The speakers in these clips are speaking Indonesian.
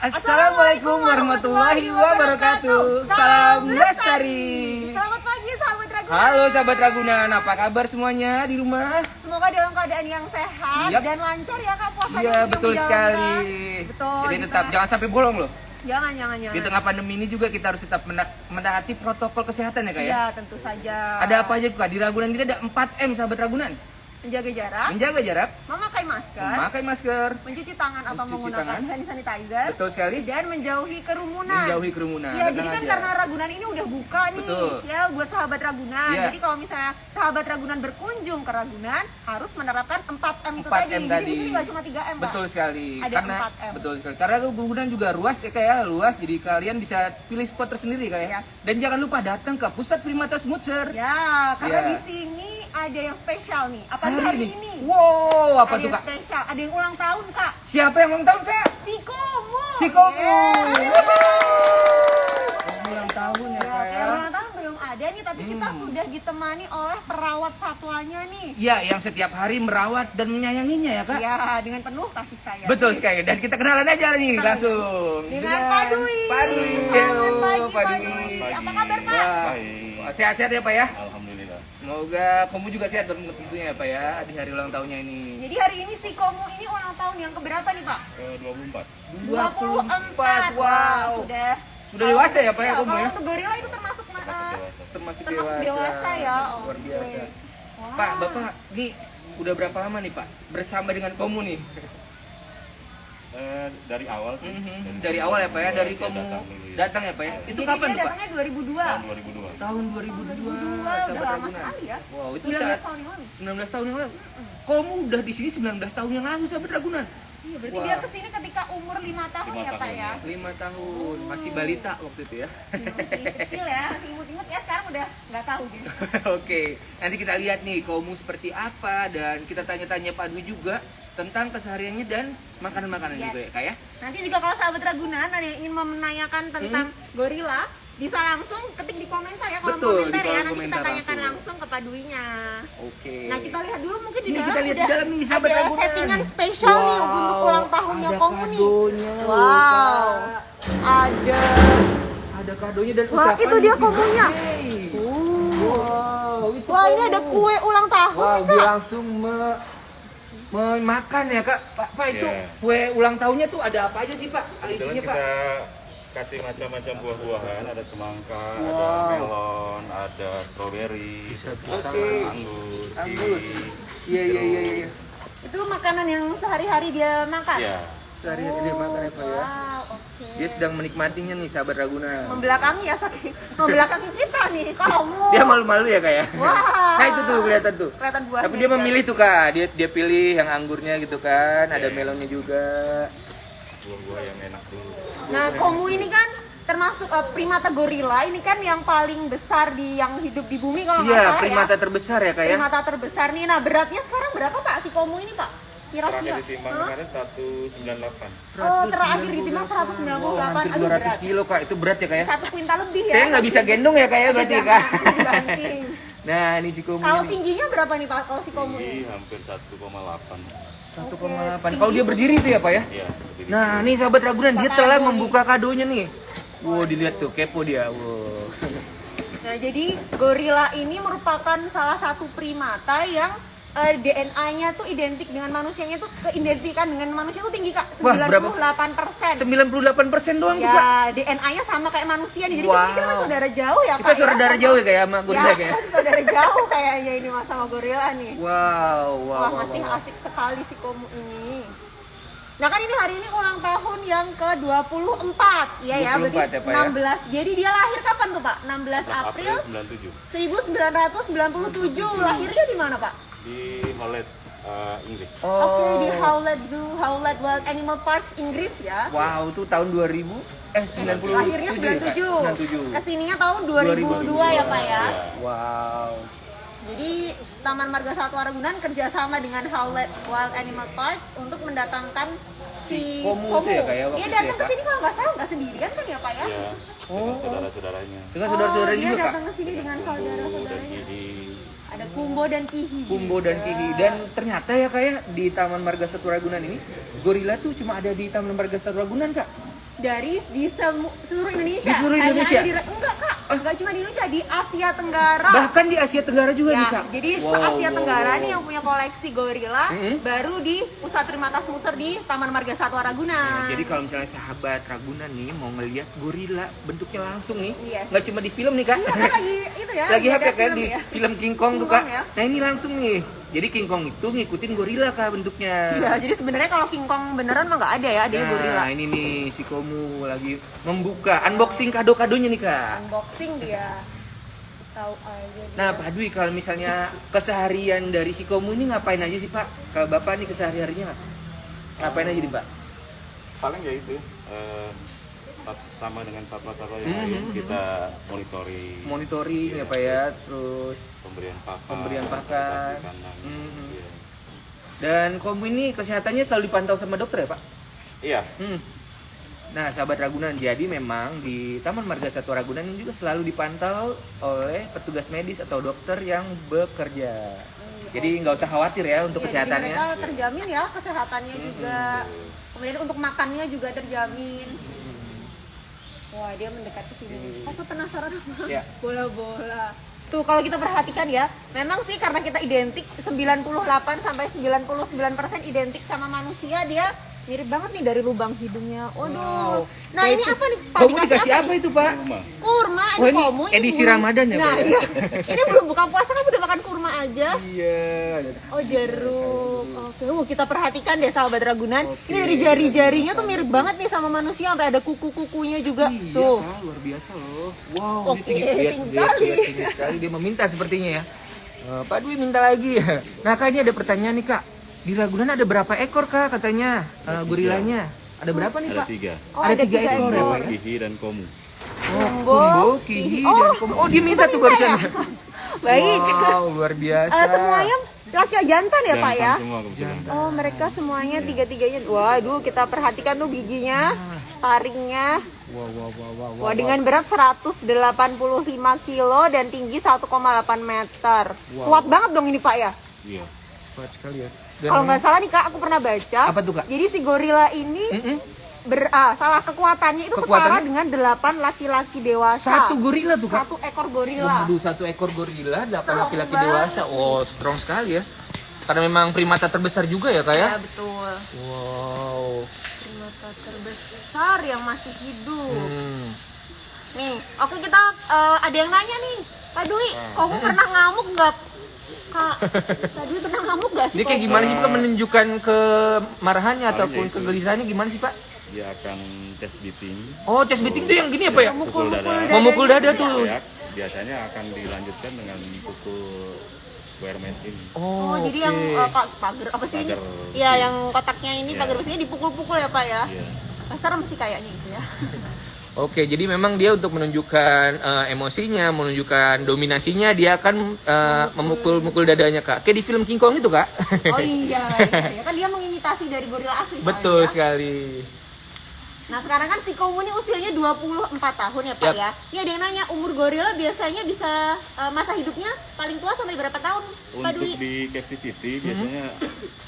Assalamualaikum warahmatullahi wabarakatuh. Salam lestari. Selamat pagi sahabat Ragunan. Halo sahabat Ragunan, apa kabar semuanya di rumah? Semoga dalam keadaan yang sehat Yap. dan lancar ya Kak puasanya. Iya betul sekali. Betul. Jadi di tetap jangan sampai bolong loh. jangan jangan jangan. Di tengah pandemi ini juga kita harus tetap menaati protokol kesehatan ya kak ya. Iya, tentu saja. Ada apa aja kak? Di Ragunan ini ada 4M sahabat Ragunan. Menjaga jarak, Menjaga jarak, memakai masker, memakai masker, mencuci tangan atau Mencuci menggunakan tangan. hand sanitizer, betul sekali. dan menjauhi kerumunan. Menjauhi kerumunan. Iya, Tenang jadi kan aja. karena Ragunan ini udah buka nih, Betul. ya buat sahabat Ragunan. Iya. Jadi kalau misalnya sahabat Ragunan berkunjung ke Ragunan, harus menerapkan 4M itu 4M tadi. Jadi tadi. di sini nggak cuma 3M, Pak. Betul sekali. Ada karena 4M. betul sekali. Karena Ragunan juga luas ya kayak luas, jadi kalian bisa pilih spot tersendiri kayak. Yes. Dan jangan lupa datang ke pusat Primata Smoothser. Ya, karena Iya. di sini ada yang spesial nih. Apa Hari hari, ini. ini? Wow, apa ada tuh kak? spesial. Ada yang ulang tahun, Kak. Siapa yang ulang tahun kak? Si Komo. Si Komo. Yeah. Ulang tahun ya Ya, kak ya? yang ulang tahun belum ada nih, tapi kita Hmm. sudah ditemani oleh perawat satwanya nih. Iya, yang setiap hari merawat dan menyayanginya ya kak. Ya, dengan penuh kasih sayang. Betul sekali. Dan kita kenalan aja nih langsung. Dengan Pak Dwi. Pak Dwi. Selamat pagi, Pak Dwi. Apa kabar, Pak? Sehat-sehat ya Pak ya. Alhamdulillah. Semoga kamu juga sehat dong tentunya ya Pak ya di hari ulang tahunnya ini. Jadi hari ini si Komo ini ulang tahun yang keberapa nih, Pak? Ke 24. 24. Wow. Sudah Sudah dewasa ya Pak ya kamu kalau ya? untuk gorila itu termasuk mana? Dewasa. Termasuk, Termasuk dewasa ya. Luar Oke. biasa. Wah. Pak, Bapak ini udah berapa lama nih Pak bersama dengan kamu nih? Eh, dari awal sih. Mhm. Dari awal ya Pak ya, dari kamu datang ya. datang ya Pak ya? Itu Jadi kapan tuh Pak? datangnya 2002. Tahun 2002. Tahun 2002, 2002 sahabat udah lama Ragunan. sekali ya. Wow, itu 19 saat tahun yang lalu. 19 tahun yang lalu. Kamu udah di sini 19 tahun yang lalu sahabat Ragunan. Iya, berarti Wah. dia ke sini ketika umur 5 tahun Lima ya, Pak tahun, ya. 5 tahun, masih balita waktu itu ya. Iya, masih kecil ya, masih imut-imut ya. Sekarang udah nggak tahu gitu. Oke, nanti kita lihat nih kamu seperti apa dan kita tanya-tanya Pak Dwi juga tentang kesehariannya dan makanan-makanan Yes. juga ya kak ya. Nanti juga kalau sahabat Ragunan ada yang ingin menanyakan tentang gorila, bisa langsung ketik di komentar ya kolom Hmm. Betul, komentar ya. Nanti komentar kita tanyakan langsung. langsung ke Pak Dwi-nya. Oke. Nah kita lihat dulu mungkin di Ini dalam kita lihat di dalam nih, sahabat ada Ragunan. settingan spesial nih Wow, untuk ulang tahunnya nih. kadonya, Wow, Kak. ada. Ada kadonya dan Wah, ucapan itu dia komunya. Wow, itu Wah ini ada kue ulang tahun Wow, nih, dia langsung me- memakan ya kak. Pak, Pak itu Iya. kue ulang tahunnya tuh ada apa aja sih pak? Isinya pak? kita kasih macam-macam buah-buahan, ada semangka, ada Wow. melon, ada strawberry, Oke. anggur, Anggur. Iya iya iya iya. Itu makanan yang sehari-hari dia makan? Iya. Sehari dia makan apa ya? Wow, oke. Dia sedang menikmatinya nih sahabat Ragunan. Membelakangi ya, saking membelakangi kita nih, kamu. Dia malu-malu ya kak ya? Wah. Nah itu tuh kelihatan tuh. Kelihatan buahnya. Tapi dia memilih tuh kak, dia dia pilih yang anggurnya gitu kan, ada Iya. melonnya juga. Buah-buah yang enak dulu. Nah, komu ini kan termasuk eh, primata gorila, ini kan yang paling besar di yang hidup di bumi kalau nggak Iya, salah primata ya. terbesar ya kak ya? Primata terbesar nih. Nah, beratnya sekarang berapa Pak si komu ini Pak? Terakhir Kira-kira. ditimbang Hah? kemarin 198. Oh, terakhir ditimbang 198. Wow, hampir Aduh, 200 berat. kilo kak, itu berat ya kak ya? Satu kuintal lebih ya. Saya nggak bisa gendong ya kak ya berarti ya kak? Nah ini si Komu Kalau ini. tingginya berapa nih Pak kalau si komu ini? hampir 1,8. 1,8. Kalau dia berdiri tuh ya pak ya? Iya. berdiri. Nah, nih sahabat Ragunan, dia telah membuka kadonya nih. Wow, dilihat tuh, kepo dia. Wow. Nah, jadi gorila ini merupakan salah satu primata yang eh, DNA-nya tuh identik dengan manusianya tuh keidentikan dengan manusia tuh tinggi Kak, Wah, berapa? 98%. 98% doang. Ya, DNA-nya sama kayak manusia nih. Jadi Wow. kita kan saudara jauh ya, Kita Kak. saudara jauh ya kayak sama gorila ya, kayak. kita saudara jauh kayaknya ini mas sama gorila nih. Wow, wow, Wah, wow, masih wow. asik sekali si komu ini. Nah kan ini hari ini ulang tahun yang ke-24 Iya ya, 24 berarti ya, Pak, ya? 16 Jadi dia lahir kapan tuh Pak? 16 April 97. 1997 Lahirnya di mana Pak? Di Hollet eh, Inggris. Oke, di Oh. Howlett Zoo, Howlett Wild Animal Parks, Inggris ya Wow, tuh tahun 2000 eh 97 Lahirnya ya, Kak? 97 97. Ke sininya tahun 2002 ya Pak ya Wow. Jadi Taman Marga Satwa Ragunan kerjasama dengan Howlett Wild Animal Park untuk mendatangkan si Komu itu ya, waktu Dia itu datang ya, ke sini kalau nggak salah nggak sendirian kan ya Pak ya? Iya. Oh. Dengan saudara-saudaranya. Dengan saudara-saudara oh, juga, dia datang ke sini dengan saudara-saudaranya. Kumbo dan kihi Kumbo dan Kihi. Dan ternyata ya kayak di Taman Marga Satwa Ragunan ini gorila tuh cuma ada di Taman Marga Satwa Ragunan kak dari di semu- seluruh Indonesia Di seluruh Hanya Indonesia? ada di- enggak kak enggak cuma di Indonesia di Asia Tenggara bahkan di Asia Tenggara juga Ya, nih kak jadi Wow, se-Asia wow, Tenggara wow. nih yang punya koleksi gorila Mm-mm. baru di Pusat Primata Smuter di Taman Marga Satwa Ragunan. Nah, jadi kalau misalnya sahabat Ragunan nih mau ngeliat gorila bentuknya langsung nih, Yes. nggak cuma di film nih kak, Iya, kan lagi itu ya. lagi ya kan film di ya. film King Kong tuh kak. Kong ya. Nah ini langsung nih, jadi King Kong itu ngikutin gorila kak bentuknya. Iya, jadi sebenarnya kalau King Kong beneran mah nggak ada ya, ada Nah gorila. ini nih si Komu lagi membuka unboxing kado-kadonya nih kak. Unboxing dia. Tahu aja dia. Nah Pak Dwi kalau misalnya keseharian dari si Komu ini ngapain aja sih Pak? Kalau Bapak nih kesehariannya ngapain aja nih Pak? Paling ya itu eh, sama dengan satwa-satwa yang Mhm. lain kita monitoring Monitoring ya Pak ya, terus pemberian pakan, Pemberian pakan. kasih kandang. Mhm. Iya. dan Komu ini kesehatannya selalu dipantau sama dokter ya Pak? Iya, Hmm. Nah, sahabat Ragunan, jadi memang di Taman Marga Satwa Ragunan ini juga selalu dipantau oleh petugas medis atau dokter yang bekerja. Jadi nggak usah khawatir ya untuk Iya, jadi kesehatannya. mereka terjamin ya kesehatannya juga. Kemudian untuk makannya juga terjamin. Wah, dia mendekat ke sini. Aku penasaran sama Ya. bola-bola. Tuh kalau kita perhatikan ya, memang sih karena kita identik 98 sampai 99% identik sama manusia, dia mirip banget nih dari lubang hidungnya. Waduh. Wow. Nah, ini apa nih? Pak? Kamu dikasih apa nih? itu Pak? Kurma, Wah, ini komu, edisi Ramadan ya, Nah, Pak, ya? iya. ini belum buka puasa kamu udah makan kurma aja. Iya. Oh jeruk. Oke, Wah, kita perhatikan deh sahabat Ragunan. Oke. Ini dari jari-jarinya tuh mirip banget nih sama manusia sampai ada kuku-kukunya juga. Iya, tuh. Kak, luar biasa loh. Wow, Oke, ini tinggi, sekali. lihat, tinggi sekali. Dia meminta sepertinya ya. Eh, Pak Dwi minta lagi ya. Nah, Kak, ini ada pertanyaan nih, Kak. Di Ragunan ada berapa ekor, Kak, katanya? eh, gorilanya. Ada berapa nih, Ada Pak? tiga, Oh, ada ada tiga tiga ekor ya, ekor. Pak? ya? Kihi dan Komu. Oh, Kumbo, Kihi, Kihi. dan Oh, Komo. Oh, dia minta tuh minta barusan. ya? Baik. Wow, luar biasa. Eh, semuanya laki jantan ya, Pak ya? Jantan semua. Oh, mereka semuanya tiga-tiganya. Waduh, kita perhatikan tuh giginya, taringnya. Wow, wow, wow, wow, wow. Wah, dengan berat 185 kilo dan tinggi 1,8 meter. Kuat banget dong ini, Pak ya? Iya. Kuat sekali ya. Kalau nggak salah nih Kak, aku pernah baca. Apa tuh, Kak? Jadi si gorila ini Mm-mm. ber, ah, salah kekuatannya itu setara Kekuatannya? dengan 8 laki-laki dewasa. satu gorila tuh, Kak. Satu ekor gorila. Waduh, satu ekor gorila, delapan laki-laki dewasa. Oh, strong sekali ya. Karena memang primata terbesar juga ya, Kak ya? Ya betul. Wow. Primata terbesar yang masih hidup. Hmm. Nih, oke kita eh, ada yang nanya nih. Kak Dwi, kamu pernah ngamuk nggak? Kak, Dwi pernah ngamuk nggak sih? Ini kayak Kok? gimana sih Pak menunjukkan kemarahannya Paling ataupun ya itu. kegelisahannya gimana sih Pak? Dia akan chest beating, Oh, chest beating tuh yang gini apa ya? pukul dada. Memukul dada tuh. Ya, biasanya akan dilanjutkan dengan pukul mesh ini. Oh, jadi oke. yang pa- pagar apa sih ini? Pagar Iya, yang kotaknya ini Iya. pagar besinya dipukul-pukul ya, Pak ya? Iya. Ah, Serem sih kayaknya gitu ya. Oke, jadi memang dia untuk menunjukkan eh, emosinya, menunjukkan dominasinya, dia akan eh, memukul-mukul dadanya kak. Kayak di film King Kong itu kak. Oh iya, iya, iya. kan dia mengimitasi dari gorila asli. Betul soalnya. sekali. Nah sekarang kan si Komu ini usianya 24 tahun ya Pak Yap. ya. Ini ada yang nanya umur gorila biasanya bisa eh, masa hidupnya paling tua sampai berapa tahun? Pak Untuk Dwi? di captivity biasanya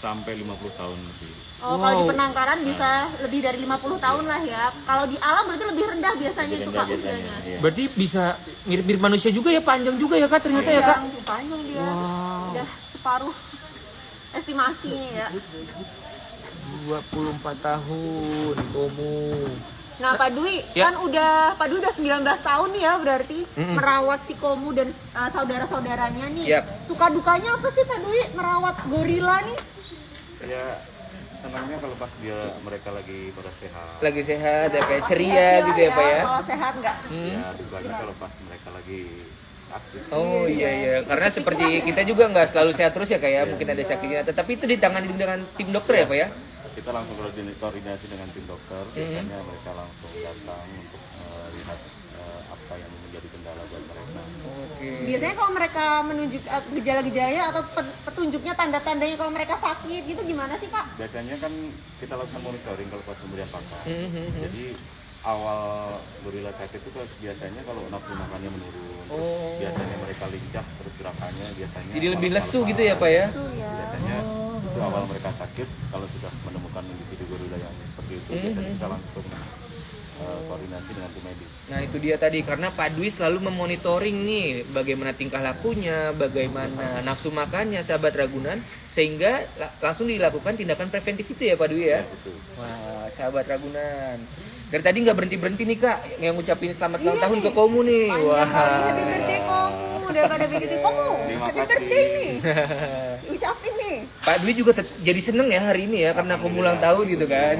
sampai 50 tahun lebih. Oh kalau di Wow. penangkaran bisa lebih dari 50 tahun lah ya. Kalau di alam berarti lebih rendah biasanya Lebih itu rendah Pak biasanya. usianya. Iya. Berarti bisa mirip-mirip manusia juga ya, panjang juga ya kak ternyata ya kak. Panjang, panjang dia. Wow. Udah separuh estimasinya ya. 24 tahun, Komu. Nah Pak Dwi Ya. kan udah Pak Dwi udah 19 tahun nih ya berarti Mm-mm. merawat si Komu dan uh, saudara-saudaranya nih. Yap. Suka dukanya apa sih Pak Dwi merawat gorila nih? Ya senangnya kalau pas dia mereka lagi pada sehat. Lagi sehat, ya kayak ceria lah gitu ya pak ya. Kalau sehat nggak? Ya dukanya kalau pas mereka lagi aktif. Oh iya iya, karena seperti kita juga nggak selalu sehat terus ya kayak mungkin ada sakitnya, tetapi itu ditangani dengan tim dokter ya pak ya. Kita langsung koordinasi, dengan tim dokter. Mm-hmm. Biasanya mereka langsung datang untuk melihat eh, apa yang menjadi kendala buat Oke. Biasanya kalau mereka menunjuk eh, gejala-gejalanya atau pe- petunjuknya tanda-tandanya kalau mereka sakit gitu gimana sih Pak? Biasanya kan kita lakukan monitoring kalau pas pemberian pakan. Mhm. Jadi awal gorila sakit itu kan biasanya kalau nafsu makannya menurun terus Oh. biasanya mereka lincah terus gerakannya biasanya Jadi lebih lesu gitu ya Pak ya? Ya. biasanya itu awal mereka sakit kalau sudah menemukan individu gorila yang seperti itu Mhm. biasanya kita langsung eh, koordinasi dengan tim medis Nah itu dia tadi karena Pak Dwi selalu memonitoring nih bagaimana tingkah lakunya, bagaimana nafsu makannya sahabat Ragunan sehingga la- langsung dilakukan tindakan preventif itu ya Pak Dwi ya. Ya, betul. Wah sahabat Ragunan. Dari tadi nggak berhenti berhenti nih kak yang ngucapin selamat ulang tahun ke Komu nih. Panjang kali happy Wah. birthday kamu daripada Happy birthday nih. Ucapin nih. Pak Dwi juga jadi seneng ya hari ini ya karena Komu ulang tahun gitu kan.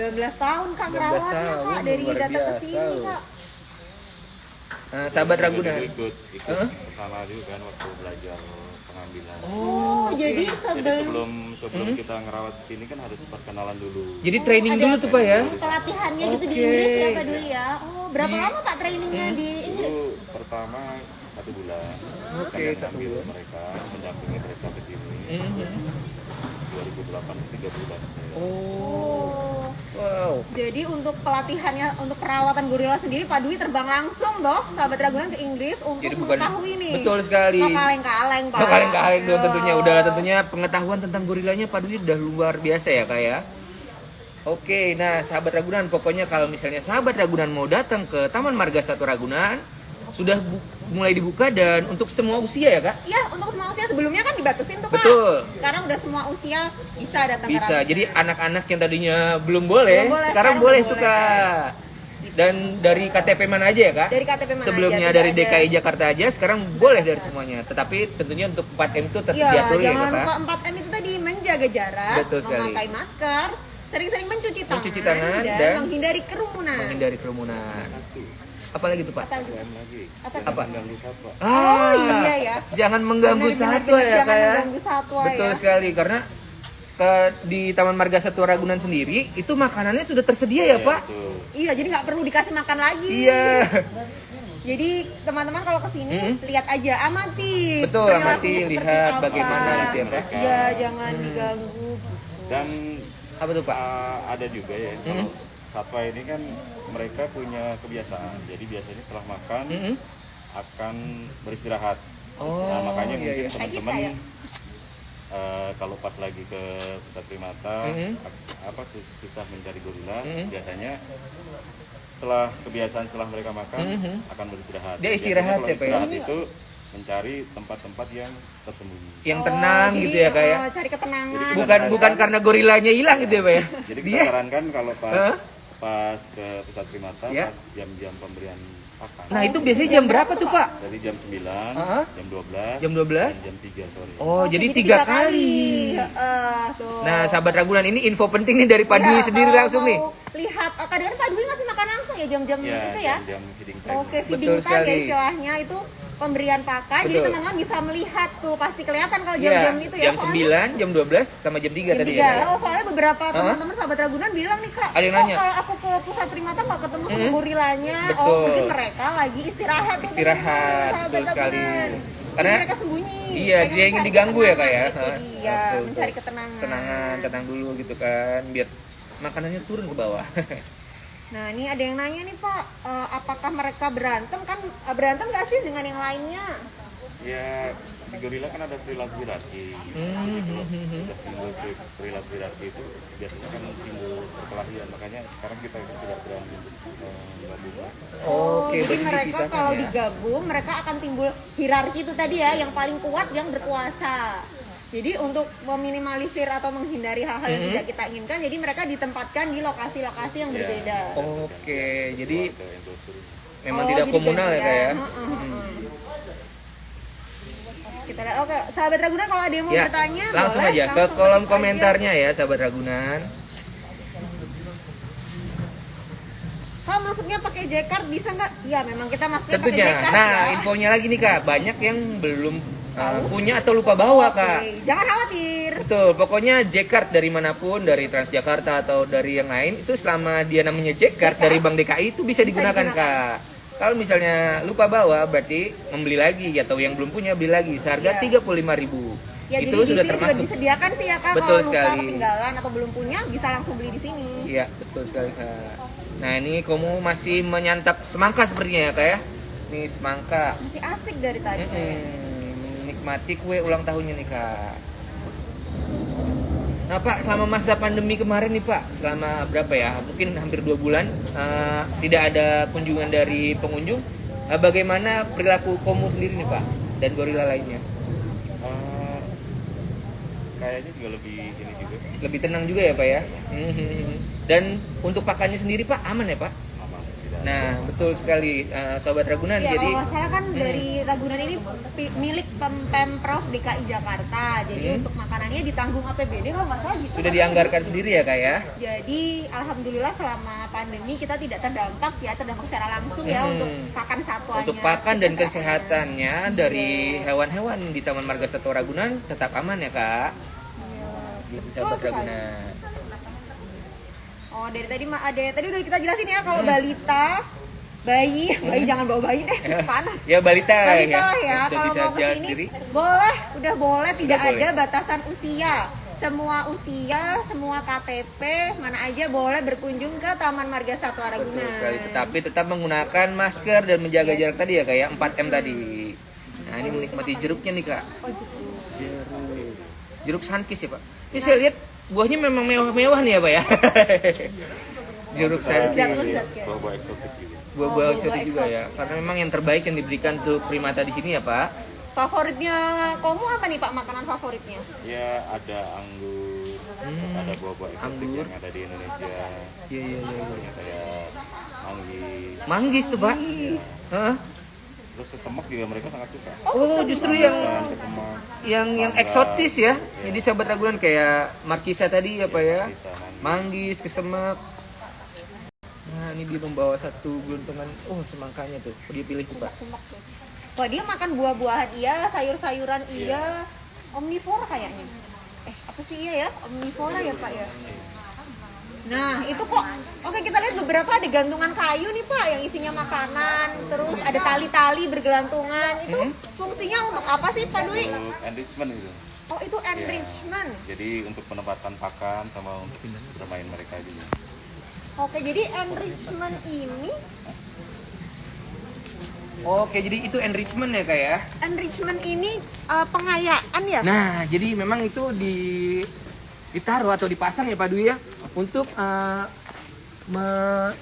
12 tahun kak 12 merawatnya tahun, kak dari datang ke sini kak. Nah, sahabat Jadi Ragunan. dulu ikut ikut Hah? ke sana juga kan waktu belajar pengambilan Oh, jadi jadi sebelum sebelum sebelum Hmm? kita ngerawat di sini kan harus perkenalan dulu Jadi training ada dulu tuh Pak ya. pelatihannya gitu di. Inggris ya Pak dulu ya. Oh, berapa Di- lama Pak trainingnya di Inggris? dulu pertama satu bulan Oke, kami satu bulan. mereka mendampingi mereka ke sini Mhm. 2008 tiga bulan. Oh, wow. Jadi untuk pelatihannya untuk perawatan gorila sendiri Pak Dwi terbang langsung dong sahabat Ragunan ke Inggris untuk Jadi bukan mengetahui nih. betul sekali. Nggak kaleng-kaleng Pak. Kaleng-kaleng dong Iya. tentunya udah tentunya pengetahuan tentang gorilanya Pak Dwi udah luar biasa ya kak ya. Oke, nah sahabat Ragunan pokoknya kalau misalnya sahabat Ragunan mau datang ke Taman Marga Satu Ragunan sudah bu- mulai dibuka dan untuk semua usia ya kak. Iya, untuk semua usia sebelumnya kan dibatasin tuh Pak. Betul. Sekarang udah semua usia bisa datang ke Bisa. Ragunan. Jadi anak-anak yang tadinya belum boleh, Belum boleh, sekarang sekarang boleh tuh kak. Dan dari KTP mana aja ya kak? Dari KTP mana Sebelumnya aja, dari tidak ada. DKI Jakarta aja, sekarang boleh dari semuanya. Tetapi tentunya untuk 4M itu tetap Iya, diatur ya jangan kak. lupa 4M itu tadi menjaga jarak, Betul sekali. memakai masker, sering-sering mencuci tangan, Mencuci tangan dan, dan menghindari kerumunan. Menghindari kerumunan. Apalagi tuh pak? Apa lagi? Lagi Apa? Apa? mengganggu satwa Ah, iya ya. Jangan mengganggu Benar, benar, satwa benar. ya Jangan kak ya. mengganggu satwa Betul ya. sekali karena ke di Taman Marga Satwa Ragunan sendiri itu makanannya sudah tersedia ya pak. Betul. Iya, jadi nggak perlu dikasih makan lagi. Iya. Jadi teman-teman kalau ke sini Mm-mm. lihat aja, amati. Betul, amati, lihat apa. bagaimana gitu ya, Pak. Iya, jangan diganggu. dan Apa tuh pak? uh, ada juga ya Hmm. Satwa ini kan mereka punya kebiasaan jadi biasanya setelah makan Mm-mm. akan beristirahat Oh, nah makanya iya, mungkin iya. teman-teman Kayak kita ya? uh, kalau pas lagi ke pusat primata Mhm. ap- apa sus- susah mencari gorila Mhm. biasanya setelah kebiasaan setelah mereka makan Mhm. akan beristirahat Dia Biasanya istirahat kalau ya, ya? istirahat itu mencari tempat-tempat yang tersembunyi Yang Oh, tenang jadi, gitu ya kak ya. eh, cari ketenangan. Jadi Bukan bukan karena gorilanya hilang gitu ya pak ya. Jadi kita Dia sarankan kalau pas Hah? Pas ke pusat primata Ya. pas jam-jam pemberian pakan. Nah itu biasanya jam berapa tuh pak? Dari jam 9, Hah? jam 12, Jam 12? dan jam 3 sore. Oh jadi tiga kali. Heeh, tuh. Nah sahabat Ragunan ini info penting nih dari Pak Dwi Ya, sendiri langsung nih. Lihat, oh, kadang Pak Dwi ngasih makan langsung ya jam-jam Ya, itu ya. jam-jam feeding time. Oke, Betul feeding time sekali. ya istilahnya itu pemberian pakan. Jadi teman-teman bisa melihat tuh pasti kelihatan kalau Iya, jam-jam itu ya. jam soalnya 9, jam 12, sama jam 3 Jam tadi tiga. ya. Kak? Oh, soalnya beberapa Hah? teman-teman sahabat Ragunan bilang nih kak, Ada yang "Oh, nanya?" kalau aku ke pusat primata nggak ketemu sama Hmm. gorilanya, oh Betul. mungkin mereka lagi istirahat tuh Istirahat, sahabat betul sekali. Karena- mereka sembunyi. Iya, Mereka dia ingin diganggu ya, Kak, ya? ketenangan, Hah? Itu dia, Betul, mencari ketenangan. Tenangan, tenang dulu gitu kan, biar makanannya turun ke bawah. Nah ini ada yang nanya nih Pak, eh, apakah mereka berantem kan eh, berantem nggak sih dengan yang lainnya? Ya, di gorila kan ada perilaku hierarki. Hmm, gitu. hmm, hmm, hmm. Sudah timbul peri- perilaku hierarki itu biasanya kan timbul perkelahian. Makanya sekarang kita kan tidak berani untuk menggabungkan. Oke, jadi mereka kalau ya. digabung mereka akan timbul hierarki itu tadi ya, yang paling kuat yang berkuasa. Jadi untuk meminimalisir atau menghindari hal-hal yang Mhm. tidak kita inginkan, jadi mereka ditempatkan di lokasi-lokasi yang Ya. berbeda. Oke, jadi yang terus memang Oh, tidak jadi komunal ya ya. Heeh. Kita lihat, oke, sahabat Ragunan kalau ada yang mau Ya, bertanya, langsung boleh, aja ke langsung kolom ketik aja. komentarnya ya sahabat Ragunan. Kalau masuknya pakai Jcard bisa nggak? Iya, memang kita masuknya pakai Tentunya. Jcard Nah, ya. infonya lagi nih kak, banyak yang belum uh, punya atau lupa bawa kak. Oke, Jangan khawatir. Betul, pokoknya J-Card dari mana pun, dari Transjakarta atau dari yang lain itu selama dia namanya J-Card. dari Bank DKI itu bisa digunakan digunakan. kak. Kalau misalnya lupa bawa berarti membeli lagi atau yang belum punya beli lagi seharga Iya. 35.000 Ya, itu jadi sudah sini juga termasuk. disediakan sih ya Kak Betul kalau lupa sekali. ketinggalan atau belum punya bisa langsung beli di sini. Iya betul sekali kak. Nah ini kamu masih menyantap semangka sepertinya ya kak ya? Nih semangka. Masih asik dari tadi. Mm-mm. Menikmati kue ulang tahunnya nih kak. Nah pak, selama masa pandemi kemarin nih pak, selama berapa ya? Mungkin hampir dua bulan eh, tidak ada kunjungan dari pengunjung. Eh, bagaimana perilaku kamu sendiri nih pak dan gorila lainnya? Eh, kayaknya juga lebih ini juga Lebih tenang juga ya pak ya? Mhm. Dan untuk pakannya sendiri pak aman ya pak? Nah betul sekali eh, sobat Ragunan. Ya, Jadi kalau salah kan Hmm. dari Ragunan ini milik Pem- Pemprov DKI Jakarta. Jadi Hmm. untuk makanannya ditanggung APBD kalau nggak salah gitu. sudah kan. dianggarkan sendiri ya kak ya? Jadi alhamdulillah selama pandemi kita tidak terdampak ya, terdampak secara langsung ya Hmm. untuk pakan satwanya. Untuk pakan dan kesehatannya dari hewan-hewan di Taman Marga Satwa Ragunan tetap aman ya kak? Iya. Gitu sekali. Ragunan. Oh dari tadi ma- ada tadi udah kita jelasin ya kalau balita, bayi, bayi jangan bawa bayi deh, panas. Ya balita Balita ya. lah ya, sudah kalau bisa mau ke sini sendiri. boleh, udah boleh, tidak boleh. ada batasan usia. Semua usia, semua KTP, mana aja boleh berkunjung ke Taman Marga Satwa Ragunan. Betul sekali. Tetapi tetap menggunakan masker dan menjaga jarak tadi ya kak ya 4M tadi. Nah ini menikmati jeruknya nih kak. Oh, gitu. Jeruk. Jeruk sankis ya pak. Ini saya lihat buahnya memang mewah-mewah nih ya pak ya. Jeruk ya. bawa eksotik Buah-buah Oh, eksotik buah juga ya. Karena memang yang terbaik yang diberikan untuk primata di sini ya pak. Favoritnya kamu apa nih Pak makanan favoritnya? ya ada anggur Hmm. ada buah-buah eksotik Anggur. yang ada di Indonesia Iya iya iya. Kayak manggis Manggis tuh pak. Hah? Terus kesemek juga mereka sangat suka Oh justru yang kesemek yang yang eksotis ya. Jadi sahabat Ragunan kayak Markisa tadi ya pak ya. manggis kesemak. Nah ini dia membawa satu gelontongan. Oh semangkanya tuh. Oh, dia pilih tuh pak. Wah dia makan buah-buahan iya, sayur-sayuran iya, omnivora kayaknya. Eh apa sih iya ya? Omnivora ya Pak ya. Nah itu kok, oke kita lihat beberapa ada gantungan kayu nih Pak yang isinya makanan, terus ada tali-tali bergelantungan. Itu fungsinya untuk apa sih Pak Dwi? untuk enrichment gitu Oh itu enrichment. jadi untuk penempatan pakan sama untuk bermain mereka juga Oke jadi enrichment ini, Oke jadi itu enrichment ya kak ya. enrichment ini eh, pengayaan ya? Nah jadi memang itu di ditaruh atau dipasang ya Pak Dwi ya untuk eh, me-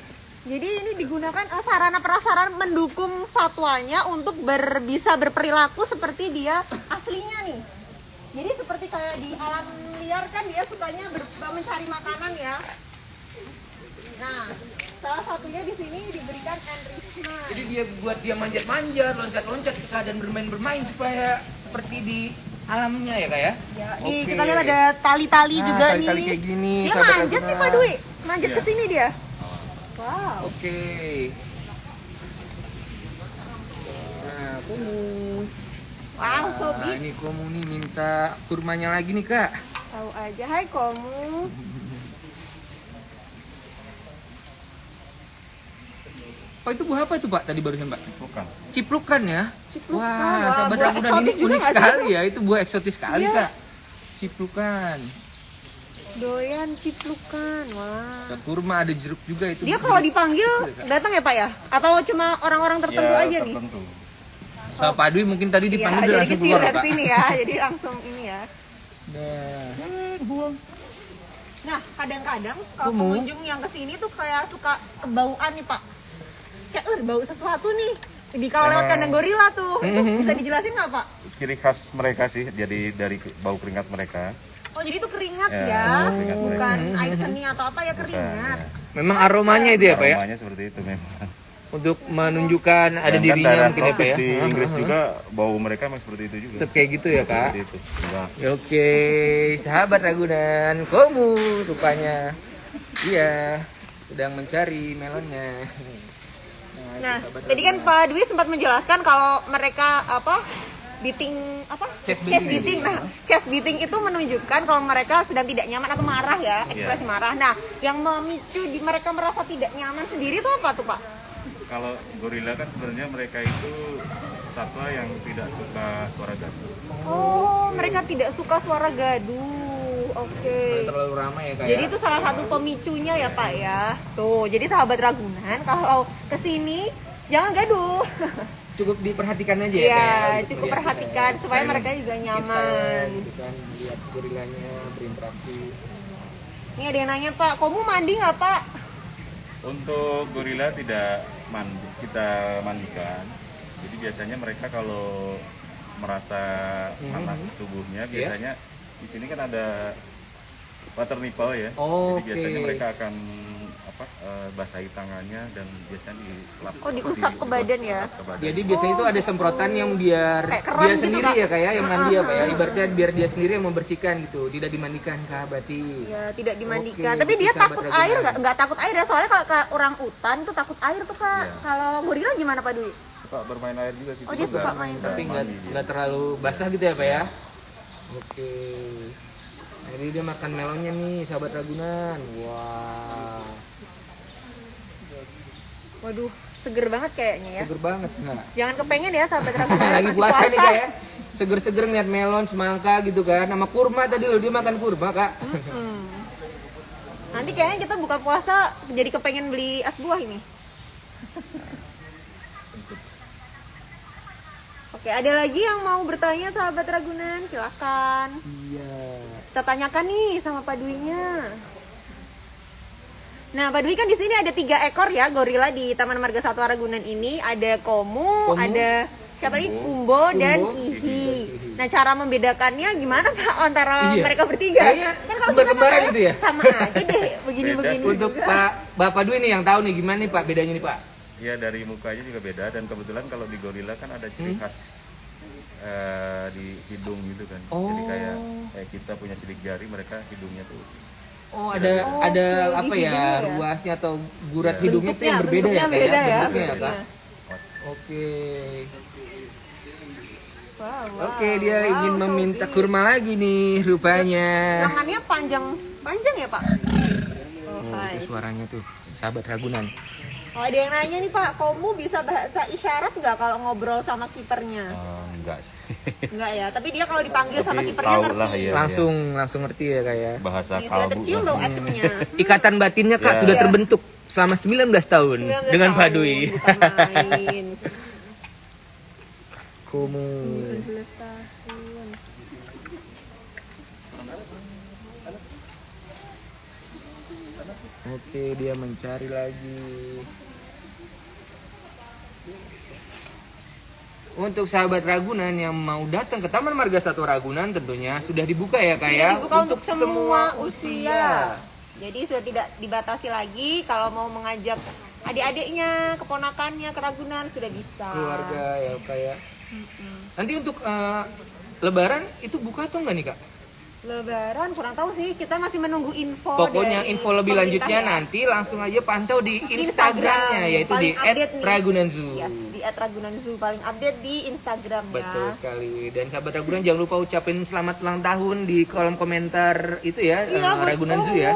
Jadi ini digunakan eh, sarana prasarana mendukung satwanya untuk ber, bisa berperilaku seperti dia aslinya nih. Jadi seperti kayak di alam liar kan dia sukanya ber- mencari makanan ya. Nah, salah satunya di sini diberikan enrichment. jadi dia buat dia manjat-manjat, loncat-loncat dan bermain-bermain supaya seperti di alamnya ya kak ya. Ya, nih Oke. kita lihat ada tali-tali Nah, juga tali-tali nih. kayak gini, Dia manjat nih. Pak Dwi, manjat ke sini dia. Wow. Oke. Nah, kamu. Wow, Nah, big. ini kamu nih minta kurmanya lagi nih kak. Tahu aja, hai kamu. Oh itu buah apa itu pak tadi barusan pak? bukan Ciplukan ya? Ciplukan. Wah, Wah, sahabat Ragunan ini unik sekali ya. Itu buah eksotis sekali Iya. kak. Ciplukan. Doyan ciplukan. Wah. Ada kurma, ada jeruk juga itu. Dia kalau dipanggil Kak. datang ya Pak ya? Atau cuma orang-orang tertentu ya, aja nih? tertentu. Sama Pak Dwi mungkin tadi Iya, dipanggil jadi langsung kecil keluar dari pak. sini ya, jadi langsung ini ya. Nah, Nah, kadang-kadang kalau pengunjung yang ke sini tuh kayak suka kebauan nih Pak. Kayak, "Eh, bau sesuatu nih." Di kalau lewat kandang gorila tuh, itu Mhm. bisa dijelasin nggak Pak? ciri khas mereka sih jadi dari bau keringat mereka Oh, jadi itu keringat Ya, ya, keringat bukan mereka. air seni atau apa ya Bukan, keringat. ya. memang aromanya itu ya pak ya? aromanya seperti itu memang Untuk menunjukkan ada Dan dirinya mungkin ya pak ya? di Inggris juga bau mereka memang seperti itu juga Tetap kayak gitu ya kak? seperti itu Oke, sahabat Ragunan, kamu rupanya iya sedang mencari melonnya. Nah, sahabat tadi kan. Pak Dwi sempat menjelaskan kalau mereka apa beating apa Chest beating. beating. Nah, chest beating itu menunjukkan kalau mereka sedang tidak nyaman atau marah ya, ekspresi marah. Nah, yang memicu di mereka merasa tidak nyaman sendiri itu apa tuh Pak? kalau gorila kan sebenarnya mereka itu satwa yang tidak suka suara gaduh Oh, mereka tidak suka suara gaduh. Oke. Nggak terlalu ramai ya kak Jadi ya. itu salah satu pemicunya ya Pak ya. Tuh, jadi sahabat Ragunan kalau ke sini jangan gaduh. cukup diperhatikan aja ya Iya, ya, cukup perhatikan eh, supaya mereka juga nyaman. gitu kan lihat gorilanya berinteraksi Ini ada yang nanya Pak, kamu mandi nggak Pak? Untuk gorila tidak mandi, kita mandikan. Jadi biasanya mereka kalau merasa panas Mhm. tubuhnya, biasanya di sini kan ada water nipple ya. Oh, Jadi biasanya oke. mereka akan apa eh, basahi tangannya dan biasanya dilap. Oh, diusap ke badan ya? ke badan. jadi biasanya itu ada semprotan yang biar Kayak keran dia gitu, sendiri Kak? ya kayak yang mandi ya pak ya ibaratnya biar dia sendiri yang membersihkan gitu tidak dimandikan kak berarti Ya, tidak dimandikan. Oke, Tapi itu dia takut air nggak? Takut air ya, soalnya kalau ke orang utan tuh takut air tuh Kak. Iya. Kalau gorila gimana Pak Dwi? suka bermain air juga sih. Oh, dia suka main tapi nggak terlalu basah gitu ya pak ya oke Nah, jadi dia makan melonnya nih sahabat Ragunan wah Waduh, seger banget kayaknya ya. seger banget nggak Jangan kepengen ya sahabat Ragunan. lagi puasa nih kak ya seger-seger ngeliat melon semangka gitu kan sama kurma tadi loh dia makan kurma kak Hmm. Nanti kayaknya kita buka puasa jadi kepengen beli es buah ini. Oke, ada lagi yang mau bertanya sahabat Ragunan? Silakan. iya Kita tanyakan nih sama Pak Dwi-nya. Nah, Pak Dwi kan di sini ada tiga ekor ya gorila di Taman Marga Satwa Ragunan ini. Ada komu, Komu, ada siapa lagi? Kumbo, dan Kumbo, Kihi. Kihi. Nah, cara membedakannya gimana Pak antara Iya. mereka bertiga? Kayaknya Kan kalau kita kan gitu ya? Sama aja deh, begini-begini untuk juga. Pak Bapak Dwi nih yang tahu nih gimana nih Pak bedanya nih Pak Ya dari mukanya juga beda dan kebetulan kalau di gorila kan ada ciri Hmm. khas eh, di hidung gitu kan. Oh. Jadi kayak kayak kita punya sidik jari, mereka hidungnya tuh Oh ada Oh, ada oke, apa di ya, ya. ruasnya atau gurat Ya. hidungnya itu yang Bentuknya- berbeda ya bentuknya beda ya, Bentuknya ya, Kak? bentuknya. Oke. Wow, wow, Oke dia wow, ingin so meminta big. kurma lagi nih rupanya. Lengannya panjang, panjang ya Pak? Oh, Oh, itu suaranya tuh sahabat Ragunan. Oh, ada yang nanya nih Pak, kamu bisa bahasa isyarat nggak kalau ngobrol sama kipernya? Oh, enggak sih. Enggak ya, tapi dia kalau dipanggil sama kipernya ngerti. lah ya. langsung langsung ngerti ya kayak. Bahasa Ini sudah kalbu. tercium loh. Ikatan batinnya Kak Ya. sudah Iya. terbentuk selama 19 tahun 19 dengan tahun, main. Kumu. 19 tahun. Oke, dia mencari lagi. Untuk sahabat Ragunan yang mau datang ke Taman Marga Satwa Ragunan tentunya sudah dibuka ya kak ya dibuka untuk semua usia. Jadi sudah tidak dibatasi lagi kalau mau mengajak adik-adiknya, keponakannya ke Ragunan sudah bisa. keluarga ya kayak. Nanti untuk eh, Lebaran itu buka atau enggak nih kak? Lebaran kurang tahu sih, kita masih menunggu info. Pokoknya dari info lebih lanjutnya ya. nanti langsung aja pantau di Instagram, Instagramnya yaitu di paling update nih. @ragunan zoo. Yes, di @ragunan zoo paling update di Instagram Betul ya. sekali. Dan sahabat Ragunan jangan lupa ucapin selamat ulang tahun di kolom komentar itu ya, Iya, eh, buat Ragunan Zoo ya.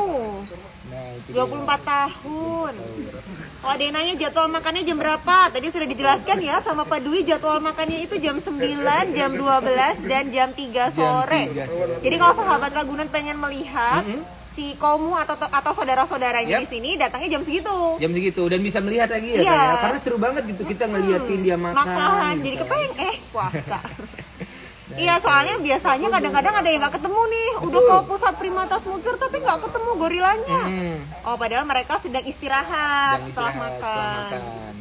Nah, itu dia. 24 tahun. Kalau ada yang nanya jadwal makannya jam berapa? Tadi sudah dijelaskan ya sama Pak Dwi jadwal makannya itu jam 9, jam 12, dan jam 3 sore. 3 sore. Jadi kalau sahabat Ragunan pengen melihat Mm-mm. Si Komu atau atau saudara-saudaranya Yap. di sini datangnya jam segitu. Jam segitu dan bisa melihat lagi ya, Iya. Kak, ya. Karena seru banget gitu kita ngeliatin dia makan. Makan, gitu jadi kan. kepengen eh puasa. Iya soalnya biasanya kadang-kadang ada yang nggak ketemu nih, udah ke pusat primata smoothie tapi nggak ketemu gorilanya. Hmm, Oh padahal mereka sedang istirahat, sedang setelah, istirahat makan. setelah makan.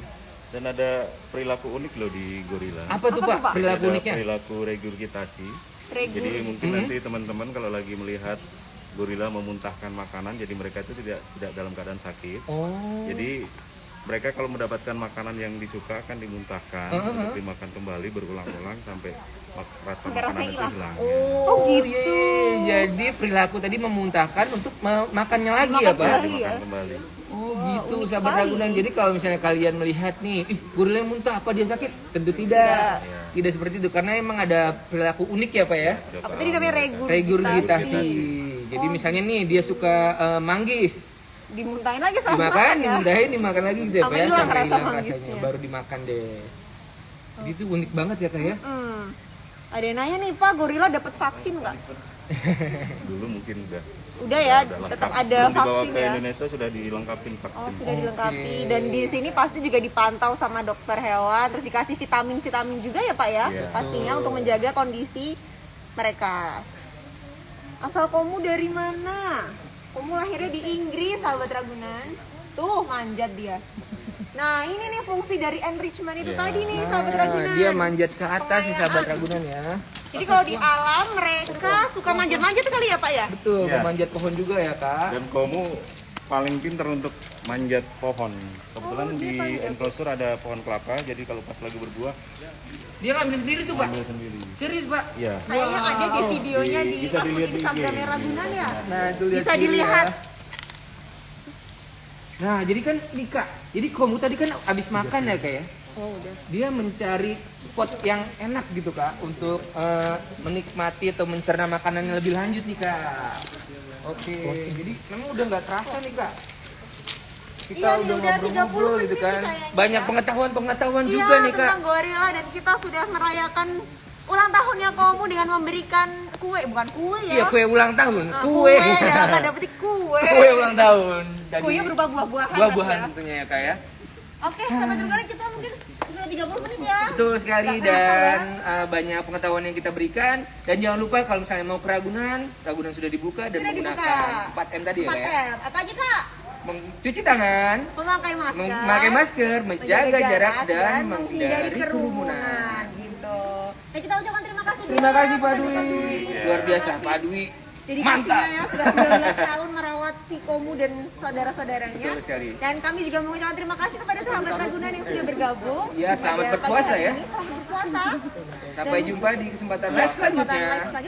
Dan ada perilaku unik loh di gorila. Apa tuh Apa Pak perilaku Ada uniknya? perilaku regurgitasi. Regur. Jadi mungkin Hmm. nanti teman-teman kalau lagi melihat gorila memuntahkan makanan, jadi mereka itu tidak tidak dalam keadaan sakit. Oh. Jadi mereka kalau mendapatkan makanan yang disuka akan dimuntahkan Uh-huh. untuk dimakan kembali berulang-ulang sampai rasa Sampai makanan itu hilang. hilang. Oh, gitu. iya. Jadi perilaku tadi memuntahkan untuk makannya lagi ya Makan Pak? kembali. Dimakan ya. kembali. Oh gitu unik sahabat. Ragunan. Jadi kalau misalnya kalian melihat nih, ih gorila yang muntah apa dia sakit? Tentu tidak. Tidak. Iya. Tidak seperti itu karena emang ada perilaku unik ya Pak ya. Sudah Apa tadi namanya mereka. regur? Regurgitasi. Jadi misalnya nih dia suka eh, manggis, Dimuntahin lagi sama dimakan, makan ya. dimuntahin, dimakan lagi gitu ya Pak Sampai ya hilang sampai hilang rasanya, baru dimakan deh. Jadi itu unik banget ya Kak ya. Hmm. Ada yang nanya nih Pak, gorila dapat vaksin nggak? dulu mungkin udah Udah ya, udah lengkap. tetap ada Sebelum dibawa vaksin ke ya. Indonesia sudah dilengkapin vaksin Oh sudah dilengkapi dan di sini pasti juga dipantau sama dokter hewan terus dikasih vitamin-vitamin juga ya pak ya Iya. pastinya untuk menjaga kondisi mereka. Asal kamu dari mana? Kamu lahirnya di Inggris sahabat Ragunan. Tuh manjat dia. Nah ini nih fungsi dari enrichment itu Iya. tadi nih sahabat Ragunan. dia manjat ke atas sih sahabat ragunan ya. Jadi kalau di alam mereka suka manjat-manjat kali ya pak ya? Betul, Iya. memanjat pohon juga ya kak. dan kamu paling pintar untuk manjat pohon kebetulan Oh, di manjat. enclosure ada pohon kelapa jadi kalau pas lagi berbuah Dia ngambil sendiri tuh pak. ambil sendiri Serius pak? Iya. Kayaknya ada di videonya Di- di, bisa dilihat di. Instagramnya Ragunan ya. Nah itu lihat Bisa sendiri dilihat. ya. Nah jadi kan nih kak, jadi kamu tadi kan abis makan ya kak ya? Oh udah. Dia mencari spot yang enak gitu kak untuk eh, menikmati atau mencerna makanan yang lebih lanjut nih kak. Oke, jadi memang udah nggak terasa nih kak. Kita Iya udah udah 30 ngobrol-ngobrol gitu kan. Banyak ya. pengetahuan-pengetahuan Iya, juga nih kak. tentang gorila dan kita sudah merayakan ulang tahunnya kamu dengan memberikan kue, bukan kue ya. Iya kue ulang tahun, Nah, kue. dalam tanda petik kue. kue ulang tahun. Dari Kuenya berupa buah-buahan. buah-buahan ya. tentunya ya kak ya. Oke, sampai sekarang kita mungkin sudah 30 menit ya. Betul sekali kerasa dan uh, banyak pengetahuan yang kita berikan dan jangan lupa kalau misalnya mau ke Ragunan, Ragunan sudah dibuka dan Sudah menggunakan dibuka. 4M tadi ya 4 Kak, ya. M. Apa aja kak? Mencuci tangan, Memakai masker. memakai masker, menjaga jarak dan menghindari kerumunan. Gitu. Nah, kita ucapkan terima kasih. dulu Terima kasih Pak Dwi. Luar biasa Pak Dwi. Jadi Mantap. kasihnya ya sudah 19 tahun merawat si Komu dan saudara-saudaranya. Betul sekali. Dan kami juga mengucapkan terima kasih kepada sahabat Ragunan yang sudah bergabung. Ya, selamat berpuasa ya. ini. Selamat berpuasa. Sampai jumpa di kesempatan Ya, live kesempatan selanjutnya. live selanjutnya.